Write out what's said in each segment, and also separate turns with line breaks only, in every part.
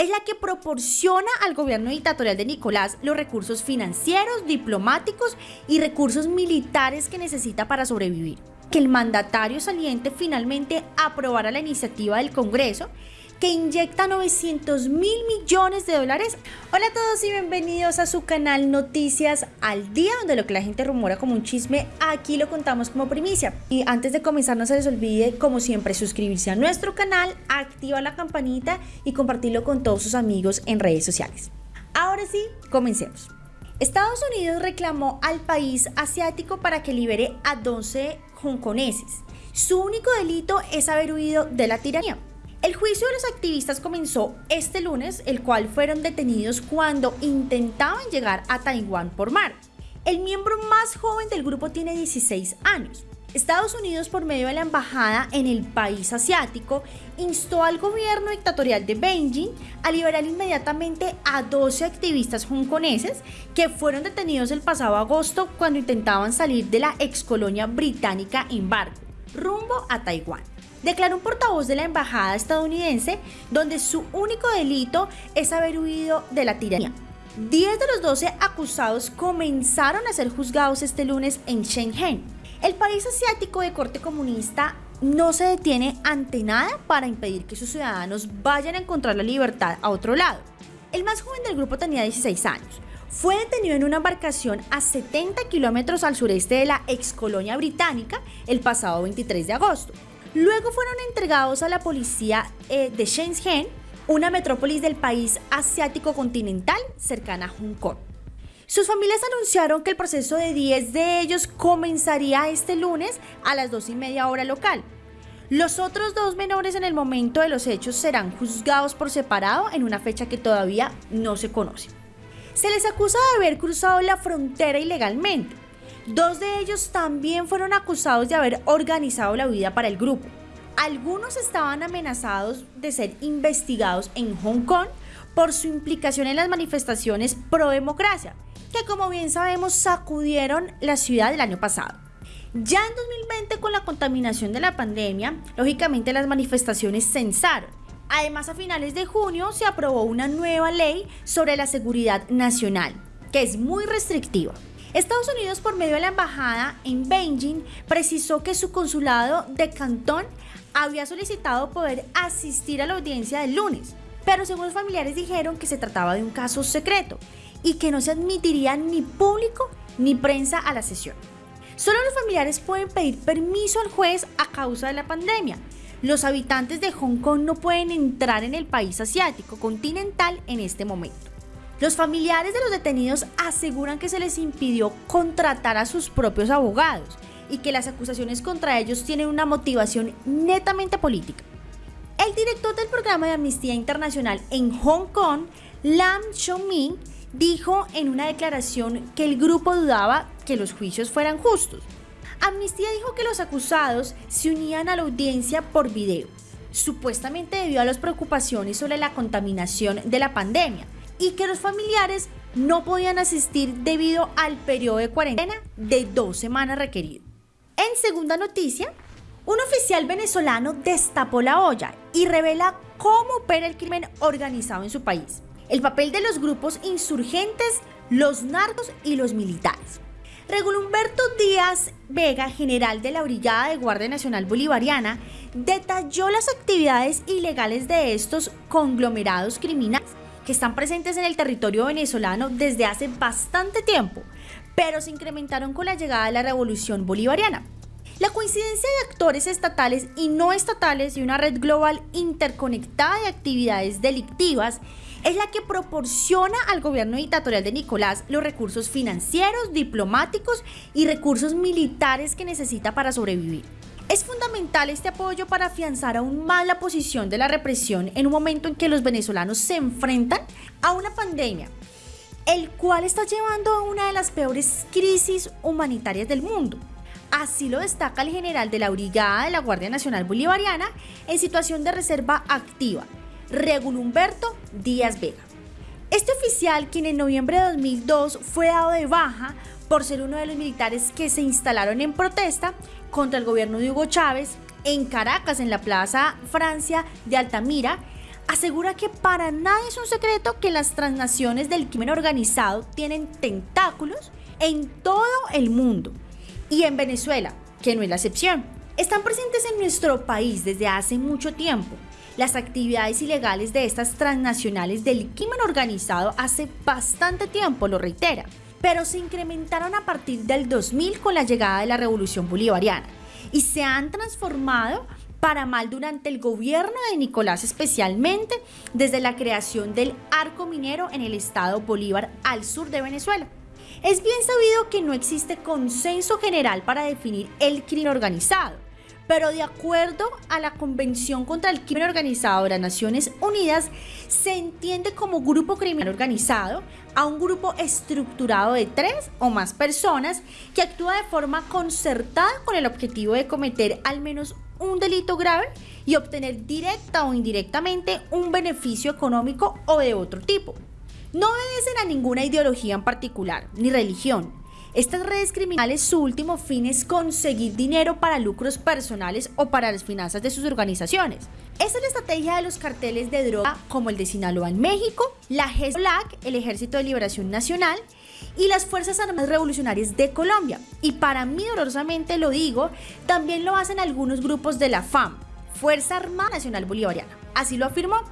es la que proporciona al gobierno dictatorial de Nicolás los recursos financieros, diplomáticos y recursos militares que necesita para sobrevivir. Que el mandatario saliente finalmente aprobara la iniciativa del Congreso que inyecta 900 mil millones de dólares. Hola a todos y bienvenidos a su canal Noticias al Día, donde lo que la gente rumora como un chisme, aquí lo contamos como primicia. Y antes de comenzar, no se les olvide, como siempre, suscribirse a nuestro canal, activar la campanita y compartirlo con todos sus amigos en redes sociales. Ahora sí, comencemos. Estados Unidos reclamó al país asiático para que libere a 12 hongkoneses. Su único delito es haber huido de la tiranía. El juicio de los activistas comenzó este lunes, el cual fueron detenidos cuando intentaban llegar a Taiwán por mar. El miembro más joven del grupo tiene 16 años. Estados Unidos, por medio de la embajada en el país asiático, instó al gobierno dictatorial de Beijing a liberar inmediatamente a 12 activistas hongkoneses que fueron detenidos el pasado agosto cuando intentaban salir de la excolonia británica en barco, rumbo a Taiwán declaró un portavoz de la embajada estadounidense donde su único delito es haber huido de la tiranía. 10 de los 12 acusados comenzaron a ser juzgados este lunes en Shenzhen. El país asiático de corte comunista no se detiene ante nada para impedir que sus ciudadanos vayan a encontrar la libertad a otro lado. El más joven del grupo tenía 16 años. Fue detenido en una embarcación a 70 kilómetros al sureste de la ex colonia británica el pasado 23 de agosto. Luego fueron entregados a la policía eh, de Shenzhen, una metrópolis del país asiático continental cercana a Hong Kong. Sus familias anunciaron que el proceso de 10 de ellos comenzaría este lunes a las 2 y media hora local. Los otros dos menores en el momento de los hechos serán juzgados por separado en una fecha que todavía no se conoce. Se les acusa de haber cruzado la frontera ilegalmente. Dos de ellos también fueron acusados de haber organizado la huida para el grupo. Algunos estaban amenazados de ser investigados en Hong Kong por su implicación en las manifestaciones pro democracia, que como bien sabemos sacudieron la ciudad el año pasado. Ya en 2020 con la contaminación de la pandemia, lógicamente las manifestaciones censaron. Además a finales de junio se aprobó una nueva ley sobre la seguridad nacional, que es muy restrictiva. Estados Unidos, por medio de la embajada en Beijing, precisó que su consulado de Cantón había solicitado poder asistir a la audiencia del lunes, pero según los familiares dijeron que se trataba de un caso secreto y que no se admitiría ni público ni prensa a la sesión. Solo los familiares pueden pedir permiso al juez a causa de la pandemia. Los habitantes de Hong Kong no pueden entrar en el país asiático continental en este momento. Los familiares de los detenidos aseguran que se les impidió contratar a sus propios abogados y que las acusaciones contra ellos tienen una motivación netamente política. El director del programa de Amnistía Internacional en Hong Kong, Lam Chong-min, dijo en una declaración que el grupo dudaba que los juicios fueran justos. Amnistía dijo que los acusados se unían a la audiencia por video, supuestamente debido a las preocupaciones sobre la contaminación de la pandemia y que los familiares no podían asistir debido al periodo de cuarentena de dos semanas requerido. En segunda noticia, un oficial venezolano destapó la olla y revela cómo opera el crimen organizado en su país, el papel de los grupos insurgentes, los narcos y los militares. Regulo Humberto Díaz Vega, general de la Brigada de Guardia Nacional Bolivariana, detalló las actividades ilegales de estos conglomerados criminales que están presentes en el territorio venezolano desde hace bastante tiempo, pero se incrementaron con la llegada de la revolución bolivariana. La coincidencia de actores estatales y no estatales y una red global interconectada de actividades delictivas es la que proporciona al gobierno dictatorial de Nicolás los recursos financieros, diplomáticos y recursos militares que necesita para sobrevivir. Es fundamental este apoyo para afianzar aún más la posición de la represión en un momento en que los venezolanos se enfrentan a una pandemia, el cual está llevando a una de las peores crisis humanitarias del mundo. Así lo destaca el general de la Brigada de la Guardia Nacional Bolivariana en situación de reserva activa, Regulo Humberto Díaz Vega. Este oficial, quien en noviembre de 2002 fue dado de baja por ser uno de los militares que se instalaron en protesta contra el gobierno de Hugo Chávez en Caracas, en la Plaza Francia de Altamira, asegura que para nadie es un secreto que las transnaciones del crimen organizado tienen tentáculos en todo el mundo y en Venezuela, que no es la excepción. Están presentes en nuestro país desde hace mucho tiempo. Las actividades ilegales de estas transnacionales del crimen organizado hace bastante tiempo, lo reitera, pero se incrementaron a partir del 2000 con la llegada de la revolución bolivariana y se han transformado para mal durante el gobierno de Nicolás especialmente desde la creación del arco minero en el estado Bolívar al sur de Venezuela. Es bien sabido que no existe consenso general para definir el crimen organizado, pero de acuerdo a la Convención contra el Crimen Organizado de las Naciones Unidas, se entiende como grupo criminal organizado a un grupo estructurado de tres o más personas que actúa de forma concertada con el objetivo de cometer al menos un delito grave y obtener directa o indirectamente un beneficio económico o de otro tipo. No obedecen a ninguna ideología en particular, ni religión. Estas redes criminales su último fin es conseguir dinero para lucros personales o para las finanzas de sus organizaciones. Esa es la estrategia de los carteles de droga como el de Sinaloa en México, la GESLAC, el Ejército de Liberación Nacional, y las Fuerzas Armadas Revolucionarias de Colombia. Y para mí, dolorosamente lo digo, también lo hacen algunos grupos de la FAM, Fuerza Armada Nacional Bolivariana. Así lo afirmó.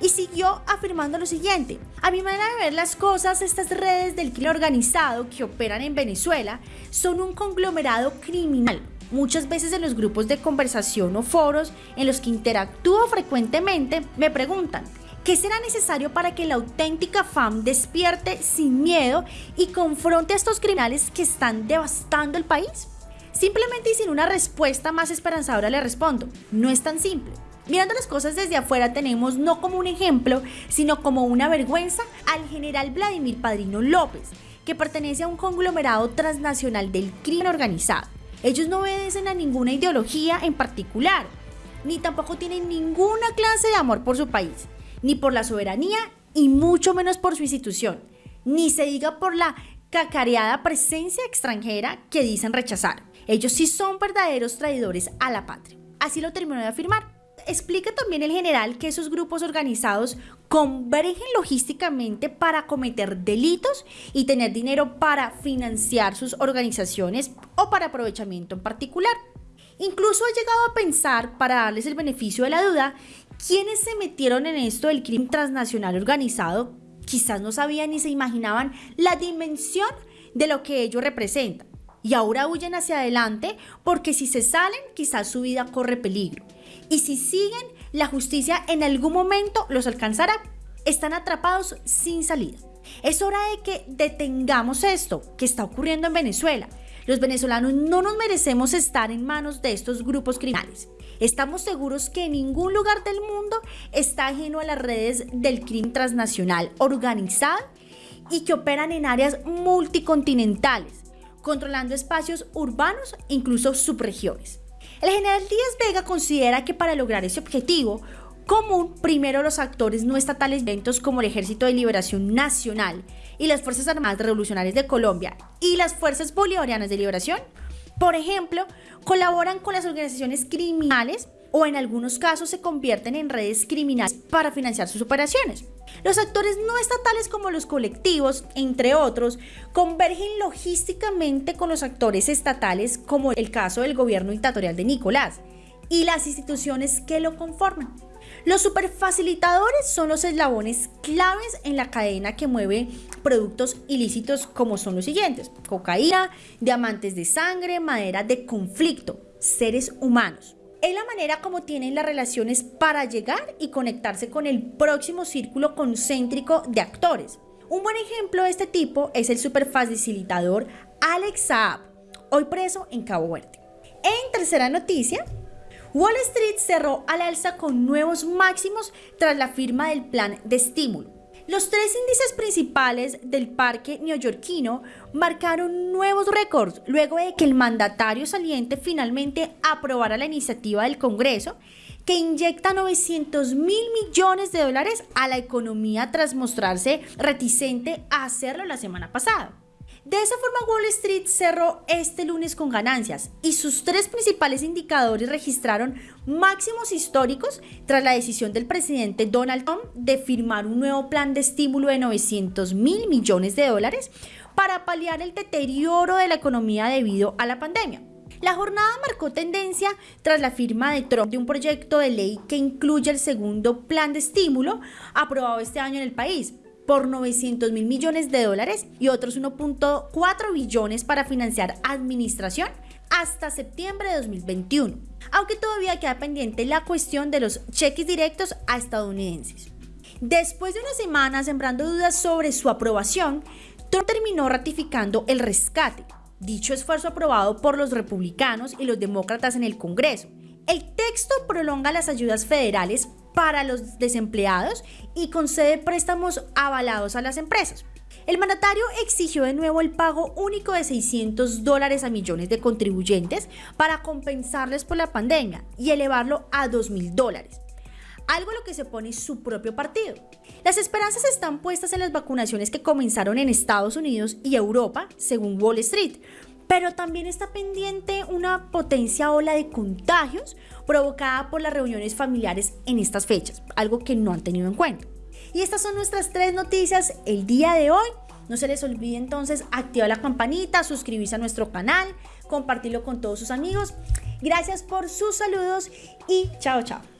Y siguió afirmando lo siguiente, a mi manera de ver las cosas, estas redes del crimen organizado que operan en Venezuela son un conglomerado criminal. Muchas veces en los grupos de conversación o foros en los que interactúo frecuentemente me preguntan, ¿Qué será necesario para que la auténtica FAM despierte sin miedo y confronte a estos criminales que están devastando el país? Simplemente y sin una respuesta más esperanzadora le respondo, no es tan simple. Mirando las cosas desde afuera tenemos no como un ejemplo, sino como una vergüenza al general Vladimir Padrino López, que pertenece a un conglomerado transnacional del crimen organizado. Ellos no obedecen a ninguna ideología en particular, ni tampoco tienen ninguna clase de amor por su país ni por la soberanía y mucho menos por su institución, ni se diga por la cacareada presencia extranjera que dicen rechazar. Ellos sí son verdaderos traidores a la patria. Así lo terminó de afirmar. Explica también el general que esos grupos organizados convergen logísticamente para cometer delitos y tener dinero para financiar sus organizaciones o para aprovechamiento en particular. Incluso ha llegado a pensar, para darles el beneficio de la duda, quienes se metieron en esto del crimen transnacional organizado quizás no sabían ni se imaginaban la dimensión de lo que ello representa. Y ahora huyen hacia adelante porque si se salen quizás su vida corre peligro. Y si siguen, la justicia en algún momento los alcanzará. Están atrapados sin salida. Es hora de que detengamos esto que está ocurriendo en Venezuela. Los venezolanos no nos merecemos estar en manos de estos grupos criminales. Estamos seguros que ningún lugar del mundo está ajeno a las redes del crimen transnacional organizado y que operan en áreas multicontinentales, controlando espacios urbanos e incluso subregiones. El general Díaz Vega considera que para lograr ese objetivo común, primero los actores no estatales eventos como el Ejército de Liberación Nacional y las Fuerzas Armadas Revolucionarias de Colombia y las Fuerzas Bolivarianas de Liberación por ejemplo, colaboran con las organizaciones criminales o en algunos casos se convierten en redes criminales para financiar sus operaciones. Los actores no estatales como los colectivos, entre otros, convergen logísticamente con los actores estatales como el caso del gobierno dictatorial de Nicolás y las instituciones que lo conforman. Los superfacilitadores son los eslabones claves en la cadena que mueve productos ilícitos como son los siguientes. Cocaína, diamantes de sangre, madera de conflicto, seres humanos. Es la manera como tienen las relaciones para llegar y conectarse con el próximo círculo concéntrico de actores. Un buen ejemplo de este tipo es el superfacilitador Alex Saab, hoy preso en Cabo Verde. En tercera noticia, Wall Street cerró al alza con nuevos máximos tras la firma del plan de estímulo. Los tres índices principales del parque neoyorquino marcaron nuevos récords luego de que el mandatario saliente finalmente aprobara la iniciativa del Congreso que inyecta 900 mil millones de dólares a la economía tras mostrarse reticente a hacerlo la semana pasada. De esa forma, Wall Street cerró este lunes con ganancias y sus tres principales indicadores registraron máximos históricos tras la decisión del presidente Donald Trump de firmar un nuevo plan de estímulo de 900 mil millones de dólares para paliar el deterioro de la economía debido a la pandemia. La jornada marcó tendencia tras la firma de Trump de un proyecto de ley que incluye el segundo plan de estímulo aprobado este año en el país, por 900 mil millones de dólares y otros 1.4 billones para financiar administración hasta septiembre de 2021, aunque todavía queda pendiente la cuestión de los cheques directos a estadounidenses. Después de una semana sembrando dudas sobre su aprobación, Trump terminó ratificando el rescate, dicho esfuerzo aprobado por los republicanos y los demócratas en el Congreso. El texto prolonga las ayudas federales para los desempleados y concede préstamos avalados a las empresas. El mandatario exigió de nuevo el pago único de 600 dólares a millones de contribuyentes para compensarles por la pandemia y elevarlo a 2.000 dólares algo a lo que se pone su propio partido. Las esperanzas están puestas en las vacunaciones que comenzaron en Estados Unidos y Europa, según Wall Street, pero también está pendiente una potencia ola de contagios provocada por las reuniones familiares en estas fechas, algo que no han tenido en cuenta. Y estas son nuestras tres noticias el día de hoy. No se les olvide entonces activar la campanita, suscribirse a nuestro canal, compartirlo con todos sus amigos. Gracias por sus saludos y chao chao.